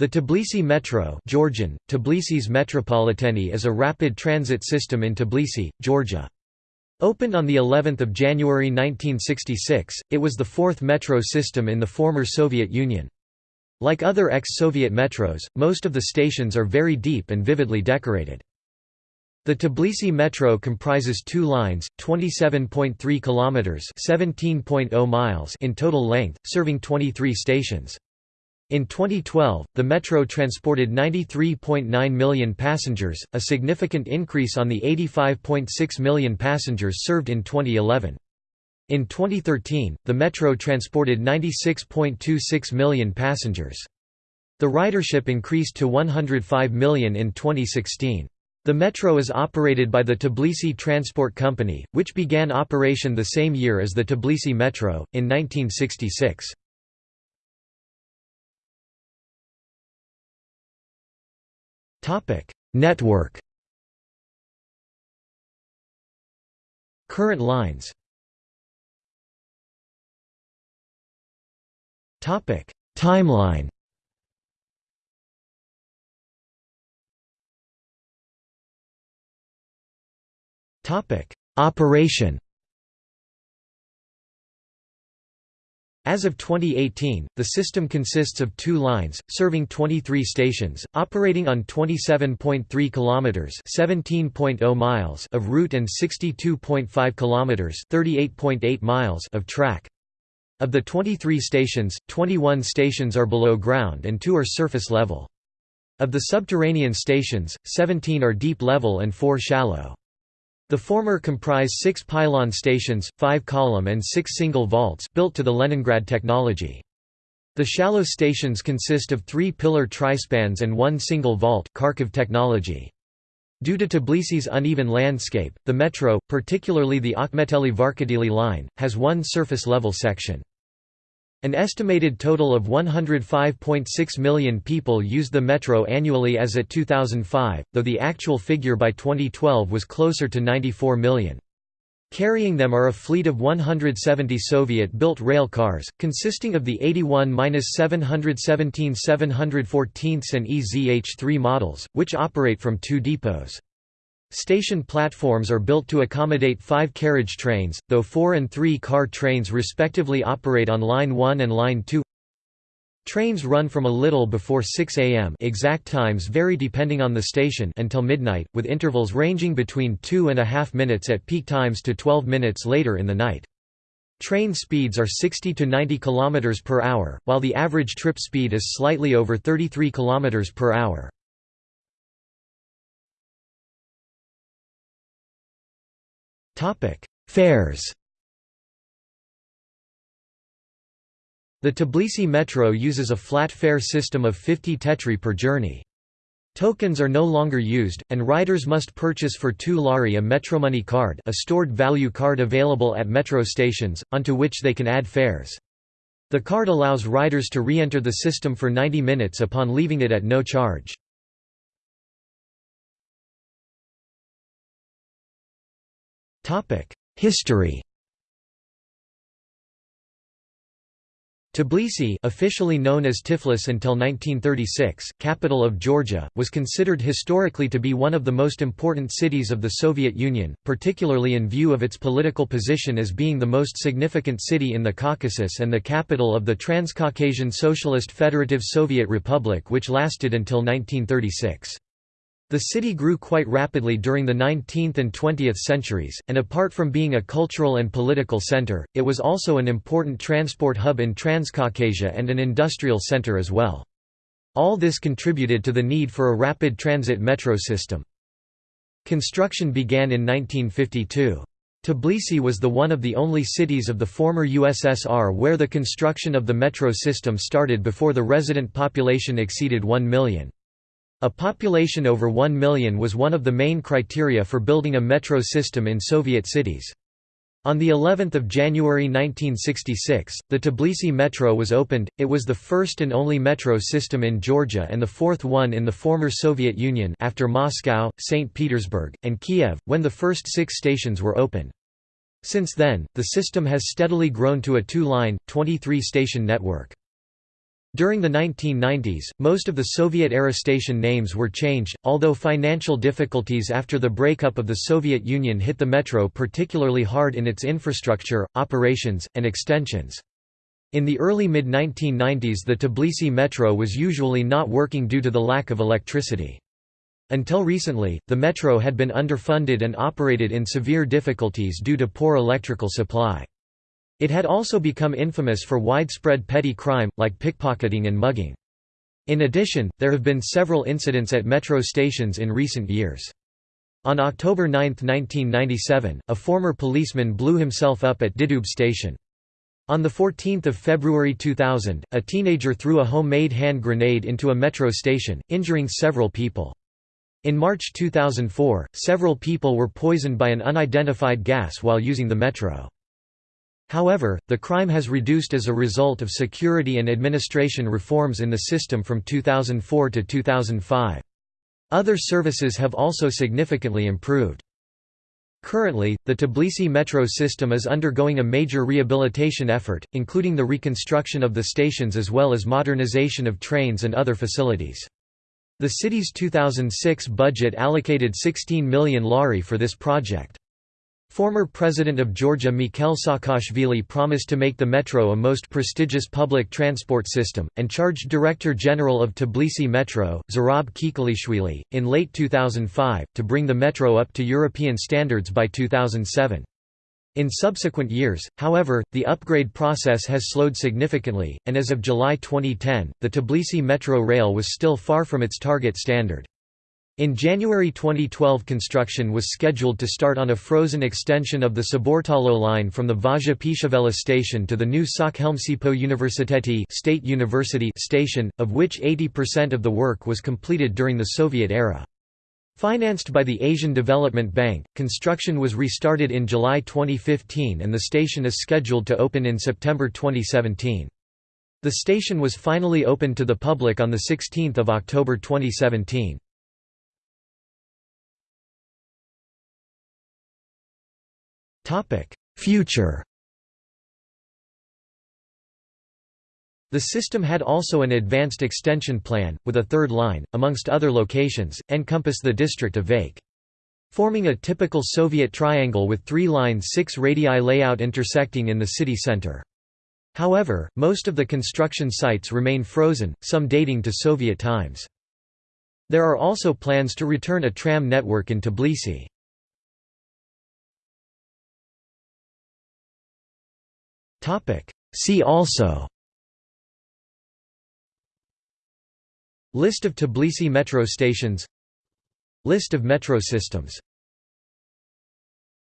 The Tbilisi Metro Georgian, Tbilisis Metropoliteni is a rapid transit system in Tbilisi, Georgia. Opened on the 11th of January 1966, it was the fourth metro system in the former Soviet Union. Like other ex-Soviet metros, most of the stations are very deep and vividly decorated. The Tbilisi Metro comprises two lines, 27.3 kilometers (17.0 miles) in total length, serving 23 stations. In 2012, the metro transported 93.9 million passengers, a significant increase on the 85.6 million passengers served in 2011. In 2013, the metro transported 96.26 million passengers. The ridership increased to 105 million in 2016. The metro is operated by the Tbilisi Transport Company, which began operation the same year as the Tbilisi Metro, in 1966. Topic: Network. Current lines. Topic: Timeline. Topic: Operation. As of 2018, the system consists of two lines, serving 23 stations, operating on 27.3 kilometers (17.0 miles) of route and 62.5 kilometers (38.8 miles) of track. Of the 23 stations, 21 stations are below ground and 2 are surface level. Of the subterranean stations, 17 are deep level and 4 shallow. The former comprise six pylon stations, five column and six single vaults built to the Leningrad technology. The shallow stations consist of three pillar trispans and one single vault Kharkiv technology. Due to Tbilisi's uneven landscape, the metro, particularly the Akhmeteli-Varketili line, has one surface-level section. An estimated total of 105.6 million people used the metro annually as at 2005, though the actual figure by 2012 was closer to 94 million. Carrying them are a fleet of 170 Soviet-built rail cars, consisting of the 81-717 714 and EZH-3 models, which operate from two depots. Station platforms are built to accommodate five carriage trains, though four and three car trains respectively operate on Line 1 and Line 2. Trains run from a little before 6 am exact times vary depending on the station until midnight, with intervals ranging between two and a half minutes at peak times to 12 minutes later in the night. Train speeds are 60 to 90 km per hour, while the average trip speed is slightly over 33 km per hour. Fares The Tbilisi Metro uses a flat fare system of 50 tetri per journey. Tokens are no longer used, and riders must purchase for 2 lari a Metromoney card a stored value card available at metro stations, onto which they can add fares. The card allows riders to re-enter the system for 90 minutes upon leaving it at no charge. History Tbilisi officially known as Tiflis until 1936, capital of Georgia, was considered historically to be one of the most important cities of the Soviet Union, particularly in view of its political position as being the most significant city in the Caucasus and the capital of the Transcaucasian Socialist Federative Soviet Republic which lasted until 1936. The city grew quite rapidly during the 19th and 20th centuries, and apart from being a cultural and political center, it was also an important transport hub in Transcaucasia and an industrial center as well. All this contributed to the need for a rapid transit metro system. Construction began in 1952. Tbilisi was the one of the only cities of the former USSR where the construction of the metro system started before the resident population exceeded 1 million. A population over 1 million was one of the main criteria for building a metro system in Soviet cities. On the 11th of January 1966, the Tbilisi Metro was opened. It was the first and only metro system in Georgia and the fourth one in the former Soviet Union after Moscow, St. Petersburg, and Kiev, when the first 6 stations were open. Since then, the system has steadily grown to a two-line, 23-station network. During the 1990s, most of the Soviet-era station names were changed, although financial difficulties after the breakup of the Soviet Union hit the metro particularly hard in its infrastructure, operations, and extensions. In the early mid-1990s the Tbilisi metro was usually not working due to the lack of electricity. Until recently, the metro had been underfunded and operated in severe difficulties due to poor electrical supply. It had also become infamous for widespread petty crime, like pickpocketing and mugging. In addition, there have been several incidents at metro stations in recent years. On October 9, 1997, a former policeman blew himself up at Didube station. On 14 February 2000, a teenager threw a homemade hand grenade into a metro station, injuring several people. In March 2004, several people were poisoned by an unidentified gas while using the metro. However, the crime has reduced as a result of security and administration reforms in the system from 2004 to 2005. Other services have also significantly improved. Currently, the Tbilisi metro system is undergoing a major rehabilitation effort, including the reconstruction of the stations as well as modernization of trains and other facilities. The city's 2006 budget allocated 16 million lari for this project. Former President of Georgia Mikhail Saakashvili promised to make the metro a most prestigious public transport system, and charged Director General of Tbilisi Metro, Zurab Kekalishvili, in late 2005, to bring the metro up to European standards by 2007. In subsequent years, however, the upgrade process has slowed significantly, and as of July 2010, the Tbilisi Metro rail was still far from its target standard. In January 2012 construction was scheduled to start on a frozen extension of the Saburtalo line from the Vazha Pshavela station to the new Sakhelmtsipo Universiteti State University station, of which 80% of the work was completed during the Soviet era. Financed by the Asian Development Bank, construction was restarted in July 2015 and the station is scheduled to open in September 2017. The station was finally opened to the public on 16 October 2017. Future The system had also an advanced extension plan, with a third line, amongst other locations, encompass the district of Vake. Forming a typical Soviet triangle with three lines six radii layout intersecting in the city center. However, most of the construction sites remain frozen, some dating to Soviet times. There are also plans to return a tram network in Tbilisi. See also. List of Tbilisi metro stations. List of metro systems